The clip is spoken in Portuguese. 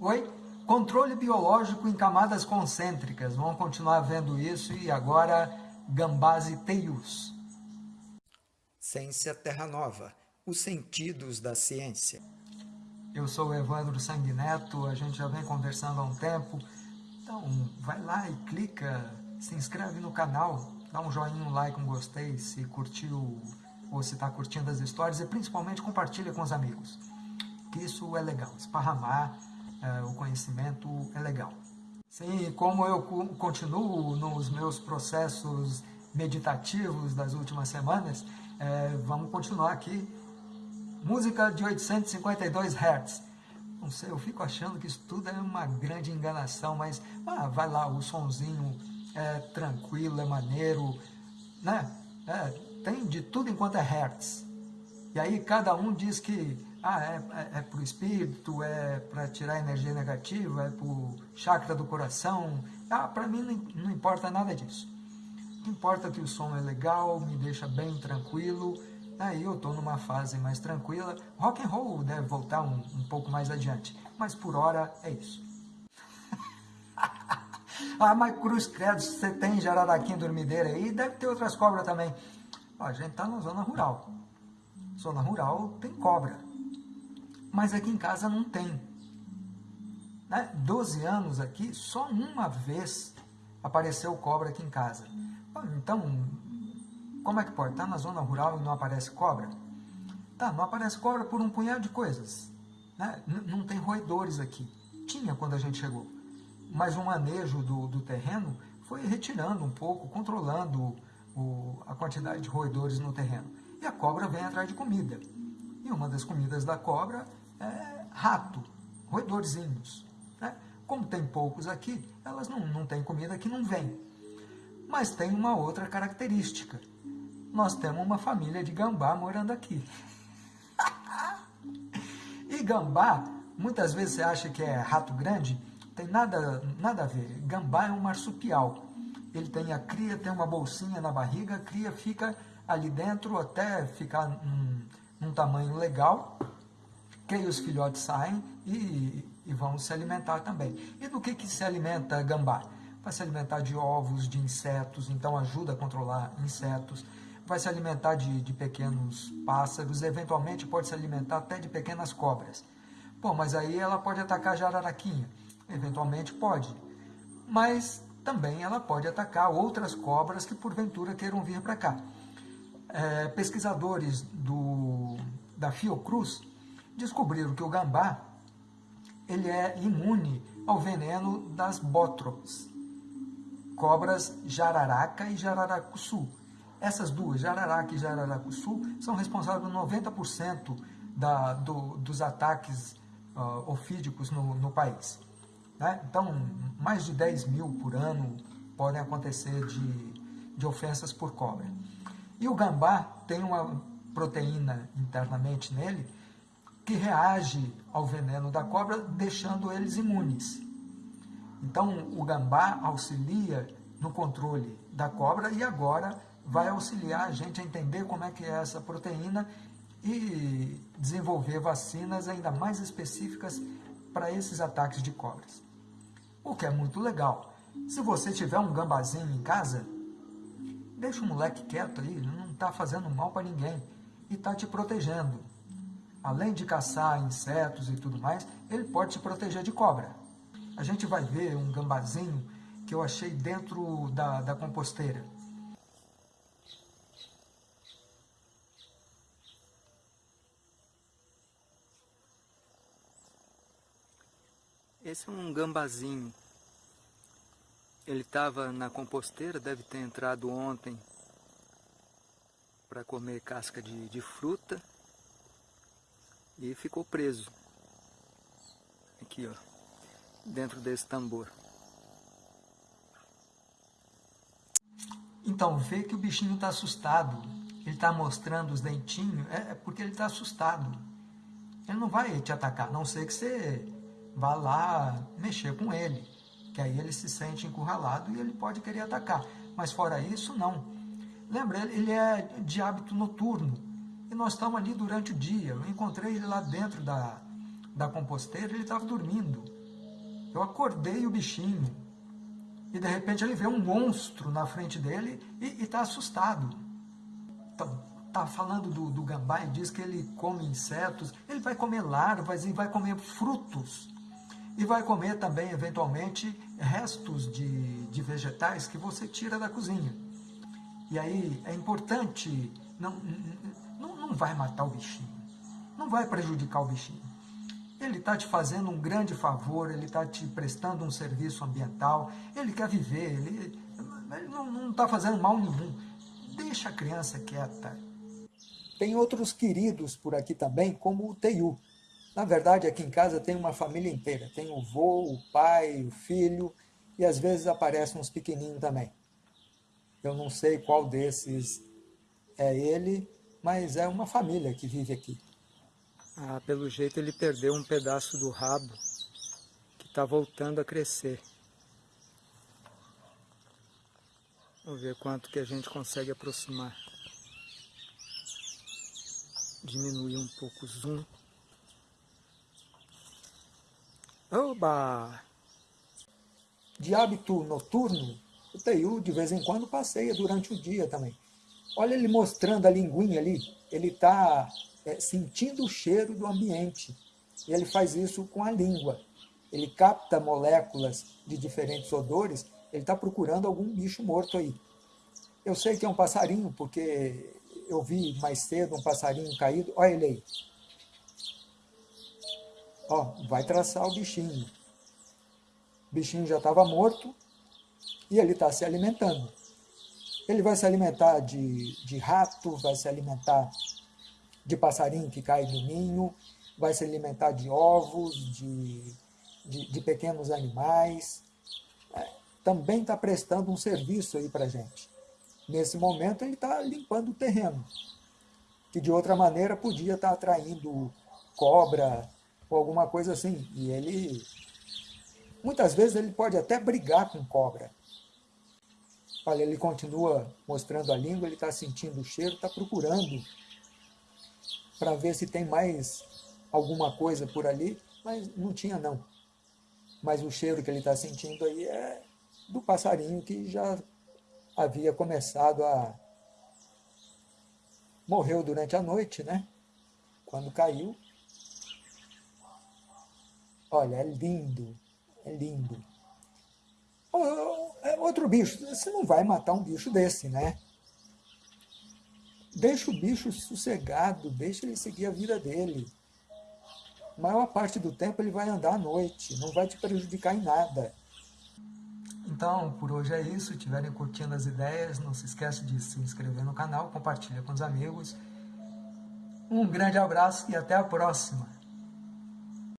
Oi? Controle biológico em camadas concêntricas. Vamos continuar vendo isso e agora gambás e teius. Ciência Terra Nova. Os sentidos da ciência. Eu sou o Evandro Sanguineto, a gente já vem conversando há um tempo. Então, vai lá e clica, se inscreve no canal, dá um joinha, um like, um gostei, se curtiu ou se está curtindo as histórias e principalmente compartilha com os amigos. Que isso é legal, esparramar é, o conhecimento é legal. Sim, como eu continuo nos meus processos meditativos das últimas semanas, é, vamos continuar aqui. Música de 852 Hz. Não sei, eu fico achando que isso tudo é uma grande enganação, mas ah, vai lá, o sonzinho é tranquilo, é maneiro, né? É, tem de tudo enquanto é Hertz. E aí cada um diz que ah, é, é, é para o espírito, é para tirar energia negativa, é para o chakra do coração. Ah, para mim não, não importa nada disso. O que importa é que o som é legal, me deixa bem tranquilo. Aí eu estou numa fase mais tranquila. Rock and roll deve voltar um, um pouco mais adiante, mas por hora é isso. ah, mas Cruz Credo, você tem jararaquinha dormideira aí? Deve ter outras cobras também. a gente está na zona rural. Zona rural tem cobra mas aqui em casa não tem. Né? 12 anos aqui, só uma vez apareceu cobra aqui em casa. Então, como é que pode? Está na zona rural e não aparece cobra? Tá, não aparece cobra por um punhado de coisas. Né? Não tem roedores aqui. Tinha quando a gente chegou. Mas o manejo do, do terreno foi retirando um pouco, controlando o, a quantidade de roedores no terreno. E a cobra vem atrás de comida. E uma das comidas da cobra é rato, roedorzinhos. Né? Como tem poucos aqui, elas não, não têm comida que não vem. Mas tem uma outra característica. Nós temos uma família de gambá morando aqui. e gambá, muitas vezes você acha que é rato grande, tem nada, nada a ver. Gambá é um marsupial. Ele tem a cria, tem uma bolsinha na barriga, a cria fica ali dentro até ficar num, num tamanho legal, que aí os filhotes saem e, e, vão se alimentar também. E do que, que se alimenta gambá? Vai se alimentar de ovos, de insetos, então ajuda a controlar insetos. Vai se alimentar de, de pequenos pássaros, eventualmente pode se alimentar até de pequenas cobras. Pô, mas aí ela pode atacar a jararaquinha. Eventualmente pode. Mas também ela pode atacar outras cobras que porventura queiram vir para cá é, pesquisadores do, da Fiocruz descobriram que o gambá ele é imune ao veneno das bótrops, cobras jararaca e jararacuçu. Essas duas, jararaca e jararacuçu, são responsáveis por 90% da, do, dos ataques uh, ofídicos no, no país. Né? Então, mais de 10 mil por ano podem acontecer de, de ofensas por cobra. E o gambá tem uma proteína internamente nele que reage ao veneno da cobra, deixando eles imunes. Então, o gambá auxilia no controle da cobra e agora vai auxiliar a gente a entender como é que é essa proteína e desenvolver vacinas ainda mais específicas para esses ataques de cobras. O que é muito legal. Se você tiver um gambazinho em casa, Deixa o moleque quieto aí, ele não está fazendo mal para ninguém e está te protegendo. Além de caçar insetos e tudo mais, ele pode te proteger de cobra. A gente vai ver um gambazinho que eu achei dentro da, da composteira. Esse é um gambazinho ele estava na composteira, deve ter entrado ontem para comer casca de, de fruta e ficou preso aqui ó, dentro desse tambor. Então, vê que o bichinho está assustado, ele está mostrando os dentinhos, é, é porque ele está assustado. Ele não vai te atacar, a não ser que você vá lá mexer com ele que aí ele se sente encurralado e ele pode querer atacar. Mas fora isso, não. Lembra, ele é de hábito noturno e nós estamos ali durante o dia. Eu encontrei ele lá dentro da, da composteira, ele estava dormindo. Eu acordei o bichinho. E de repente ele vê um monstro na frente dele e está assustado. Então, está falando do, do gambá e diz que ele come insetos, ele vai comer larvas e vai comer frutos. E vai comer também, eventualmente, restos de, de vegetais que você tira da cozinha. E aí é importante, não, não, não vai matar o bichinho, não vai prejudicar o bichinho. Ele está te fazendo um grande favor, ele está te prestando um serviço ambiental, ele quer viver, ele, ele não está fazendo mal nenhum. Deixa a criança quieta. Tem outros queridos por aqui também, como o Teiu. Na verdade, aqui em casa tem uma família inteira. Tem o vô, o pai, o filho, e às vezes aparecem uns pequenininhos também. Eu não sei qual desses é ele, mas é uma família que vive aqui. Ah, pelo jeito ele perdeu um pedaço do rabo que está voltando a crescer. Vamos ver quanto que a gente consegue aproximar. Diminuir um pouco o zoom. Oba! De hábito noturno, o Teiu de vez em quando passeia durante o dia também. Olha ele mostrando a linguinha ali, ele está é, sentindo o cheiro do ambiente. Ele faz isso com a língua. Ele capta moléculas de diferentes odores, ele está procurando algum bicho morto aí. Eu sei que é um passarinho, porque eu vi mais cedo um passarinho caído. Olha ele aí. Ó, vai traçar o bichinho. O bichinho já estava morto, e ele está se alimentando. Ele vai se alimentar de, de rato, vai se alimentar de passarinho que cai do ninho, vai se alimentar de ovos, de, de, de pequenos animais. É, também está prestando um serviço aí para a gente. Nesse momento ele está limpando o terreno, que de outra maneira podia estar tá atraindo cobra ou alguma coisa assim. E ele, muitas vezes ele pode até brigar com cobra, Olha, ele continua mostrando a língua, ele está sentindo o cheiro, está procurando para ver se tem mais alguma coisa por ali, mas não tinha não. Mas o cheiro que ele está sentindo aí é do passarinho que já havia começado a... Morreu durante a noite, né? Quando caiu. Olha, é lindo, é lindo. Outro bicho, você não vai matar um bicho desse, né? Deixa o bicho sossegado, deixa ele seguir a vida dele. A maior parte do tempo ele vai andar à noite, não vai te prejudicar em nada. Então, por hoje é isso. Se estiverem curtindo as ideias, não se esqueça de se inscrever no canal, compartilha com os amigos. Um grande abraço e até a próxima.